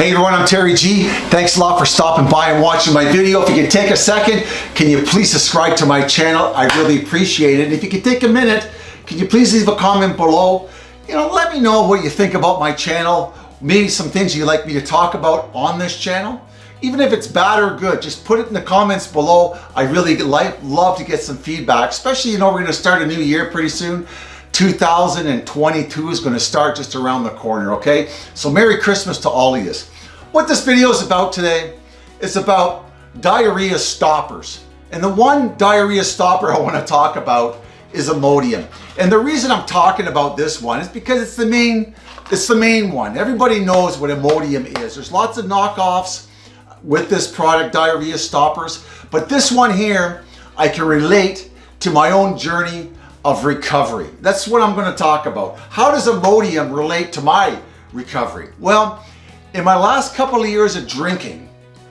Hey everyone, I'm Terry G. Thanks a lot for stopping by and watching my video. If you can take a second, can you please subscribe to my channel? I really appreciate it. If you can take a minute, can you please leave a comment below? You know, let me know what you think about my channel. Maybe some things you'd like me to talk about on this channel. Even if it's bad or good, just put it in the comments below. I really like, love to get some feedback, especially, you know, we're gonna start a new year pretty soon. 2022 is going to start just around the corner, okay? So Merry Christmas to all of you. What this video is about today is about diarrhea stoppers. And the one diarrhea stopper I want to talk about is Imodium. And the reason I'm talking about this one is because it's the main it's the main one. Everybody knows what Imodium is. There's lots of knockoffs with this product, diarrhea stoppers, but this one here I can relate to my own journey of recovery. That's what I'm going to talk about. How does Imodium relate to my recovery? Well, in my last couple of years of drinking,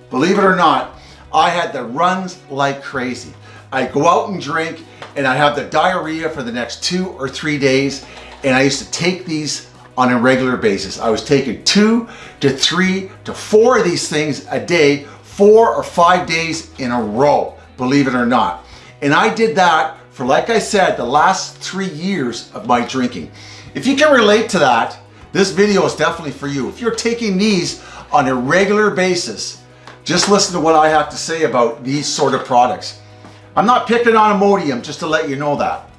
believe it or not, I had the runs like crazy. I go out and drink and I have the diarrhea for the next two or three days and I used to take these on a regular basis. I was taking two to three to four of these things a day, four or five days in a row, believe it or not. And I did that for, like I said, the last three years of my drinking. If you can relate to that, this video is definitely for you. If you're taking these on a regular basis, just listen to what I have to say about these sort of products. I'm not picking on Imodium, just to let you know that.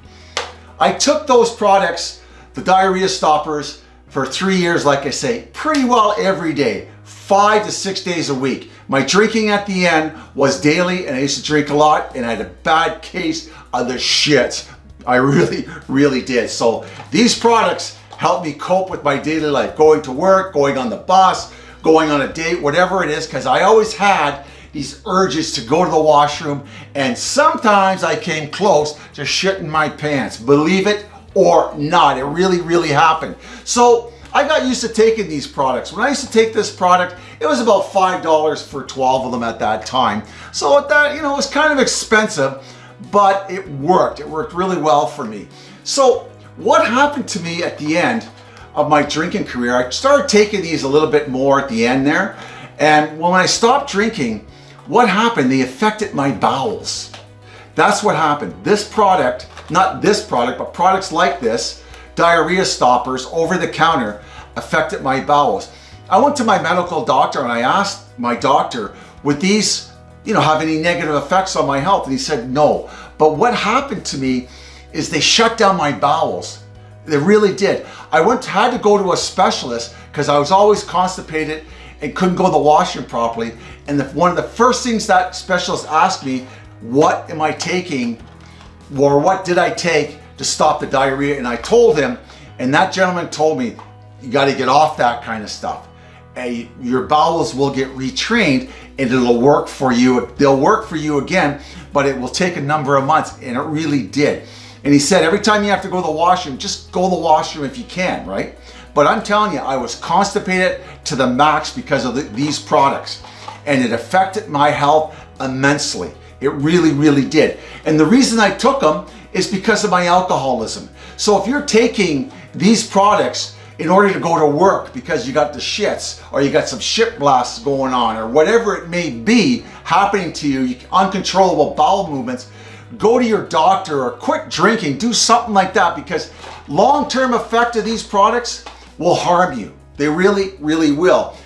I took those products, the diarrhea stoppers, for three years, like I say, pretty well every day, five to six days a week. My drinking at the end was daily and I used to drink a lot and I had a bad case of the shits. I really, really did. So these products help me cope with my daily life, going to work, going on the bus, going on a date, whatever it is, because I always had these urges to go to the washroom and sometimes I came close to shitting my pants. Believe it or not, it really, really happened. So I got used to taking these products. When I used to take this product, it was about $5 for 12 of them at that time. So at that, you know, it was kind of expensive, but it worked. It worked really well for me. So what happened to me at the end of my drinking career, I started taking these a little bit more at the end there. And when I stopped drinking, what happened? They affected my bowels. That's what happened. This product, not this product, but products like this, diarrhea stoppers over the counter affected my bowels. I went to my medical doctor and I asked my doctor, would these you know, have any negative effects on my health? And he said, no. But what happened to me is they shut down my bowels. They really did. I went had to go to a specialist because I was always constipated and couldn't go to the washroom properly. And the, one of the first things that specialist asked me, what am I taking or what did I take to stop the diarrhea? And I told him, and that gentleman told me, you got to get off that kind of stuff. And your bowels will get retrained and it'll work for you. They'll work for you again, but it will take a number of months. And it really did. And he said, every time you have to go to the washroom, just go to the washroom if you can, right? But I'm telling you, I was constipated to the max because of the, these products. And it affected my health immensely. It really, really did. And the reason I took them is because of my alcoholism. So if you're taking these products in order to go to work because you got the shits or you got some shit blasts going on or whatever it may be happening to you, uncontrollable bowel movements, go to your doctor or quit drinking, do something like that because long-term effect of these products will harm you. They really, really will.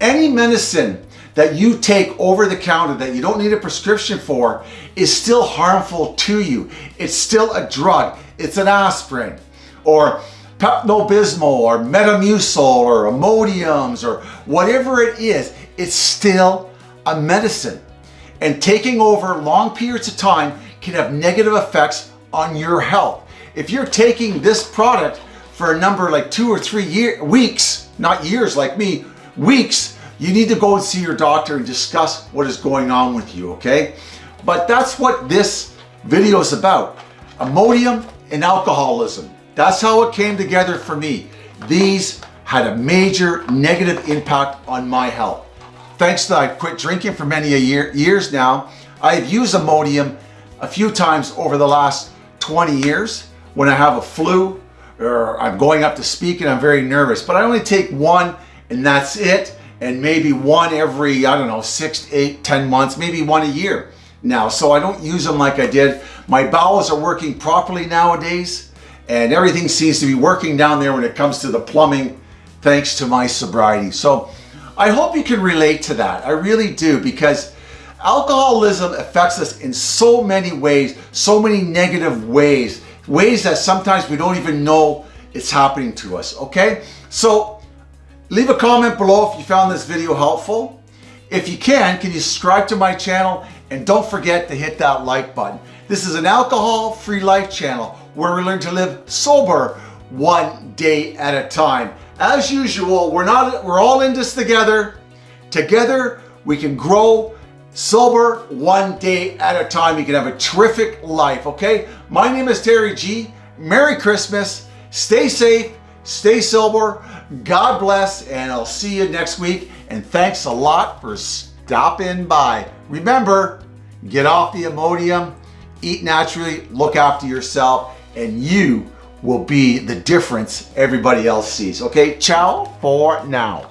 Any medicine that you take over the counter that you don't need a prescription for is still harmful to you. It's still a drug. It's an aspirin or Pepto-Bismol or Metamucil or Imodiums or whatever it is, it's still a medicine. And taking over long periods of time can have negative effects on your health. If you're taking this product for a number like two or three year, weeks, not years like me, weeks, you need to go and see your doctor and discuss what is going on with you, okay? But that's what this video is about. Imodium and alcoholism. That's how it came together for me. These had a major negative impact on my health. Thanks to I quit drinking for many a year, years now, I've used Imodium a few times over the last 20 years when I have a flu or I'm going up to speak and I'm very nervous, but I only take one and that's it. and maybe one every, I don't know, six, eight, ten months, maybe one a year now. So I don't use them like I did. My bowels are working properly nowadays and everything seems to be working down there when it comes to the plumbing thanks to my sobriety. So I hope you can relate to that. I really do because alcoholism affects us in so many ways, so many negative ways, ways that sometimes we don't even know it's happening to us, okay? So leave a comment below if you found this video helpful. If you can, can you subscribe to my channel and don't forget to hit that like button. This is an alcohol-free life channel where we learn to live sober one day at a time. As usual, we're not we're all in this together. Together we can grow sober one day at a time. You can have a terrific life, okay? My name is Terry G. Merry Christmas. Stay safe, stay sober. God bless, and I'll see you next week. And thanks a lot for stopping by. Remember, get off the Imodium, eat naturally, look after yourself, and you will be the difference everybody else sees. Okay, ciao for now.